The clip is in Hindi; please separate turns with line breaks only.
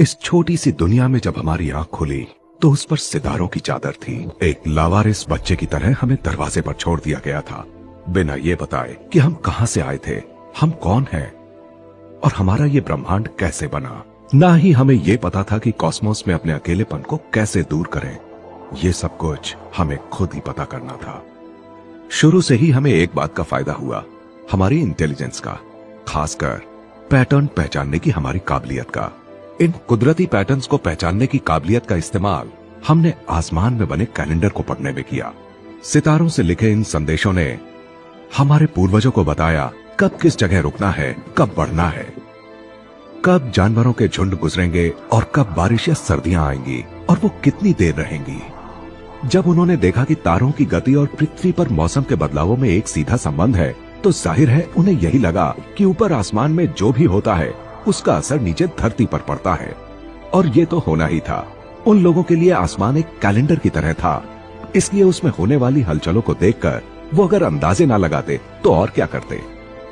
इस छोटी सी दुनिया में जब हमारी आँख खुली तो उस पर सितारों की चादर थी। एक लावारिस बच्चे की तरह हमें दरवाजे पर छोड़ दिया गया था। बिना ये बताए कि हम कहाँ से आए थे, हम कौन हैं, और हमारा ये ब्रह्मांड कैसे बना? ना ही हमें ये पता था कि कॉस्मोस में अपने अकेलेपन को कैसे दूर करें। ये सब कुछ हमें खुद ही पता करना था। शुरू से ही हमें एक बात का फ़ायदा हुआ, हमारी इंटेलिजेंस का, खासकर पैटर्न पहचानने की हमारी काबिलियत का। इन कुदरती पैटर्न्स को पहचानने की काबिलियत का इस्तेमाल हमने आसमान में बने कैलेंडर को पढ़ने में किया। सितारों से लिखे इन संदेशों ने हमारे पूर्वजों को बताया कब किस जगह रुकना है, कब बढ़ना है। कब जानवरों के झुंड गुजरेंगे और कब बारिश या सर्दियाँ आएँगी और वो कितनी देर रहेंगी। जब उन्होंने देखा कि तारों की गति और पृथ्वी पर मौसम के बदलावों में एक सीधा संबंध है तो ज़ाहिर है उन्हें यही लगा कि ऊपर आसमान में जो भी होता है उसका असर नीचे धरती पर पड़ता है। और ये तो होना ही था। उन लोगों के लिए आसमान एक कैलेंडर की तरह था। इसलिए उसमें होने वाली हलचलों को देखकर वो अगर अंदाजे ना लगाते तो और क्या करते?